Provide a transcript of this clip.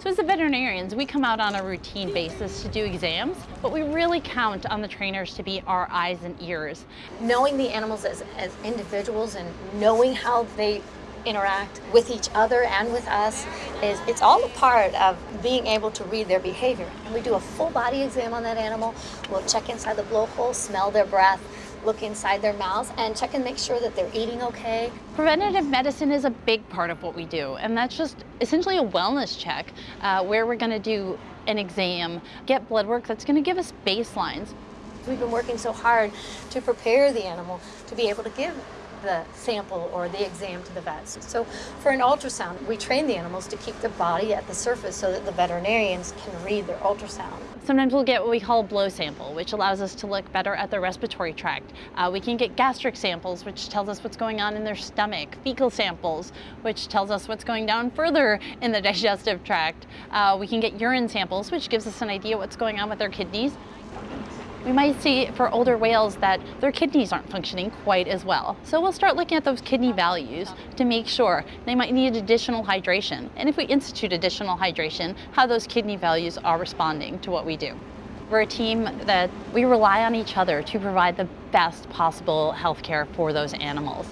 So as veterinarians, we come out on a routine basis to do exams, but we really count on the trainers to be our eyes and ears. Knowing the animals as, as individuals and knowing how they interact with each other and with us is it's all a part of being able to read their behavior. And we do a full body exam on that animal. We'll check inside the blowhole, smell their breath, look inside their mouths and check and make sure that they're eating okay. Preventative medicine is a big part of what we do, and that's just essentially a wellness check uh, where we're going to do an exam, get blood work that's going to give us baselines. We've been working so hard to prepare the animal to be able to give the sample or the exam to the vets. So for an ultrasound, we train the animals to keep the body at the surface so that the veterinarians can read their ultrasound. Sometimes we'll get what we call a blow sample, which allows us to look better at their respiratory tract. Uh, we can get gastric samples, which tells us what's going on in their stomach, fecal samples, which tells us what's going down further in the digestive tract. Uh, we can get urine samples, which gives us an idea what's going on with their kidneys. We might see for older whales that their kidneys aren't functioning quite as well. So we'll start looking at those kidney values to make sure they might need additional hydration. And if we institute additional hydration, how those kidney values are responding to what we do. We're a team that we rely on each other to provide the best possible health care for those animals.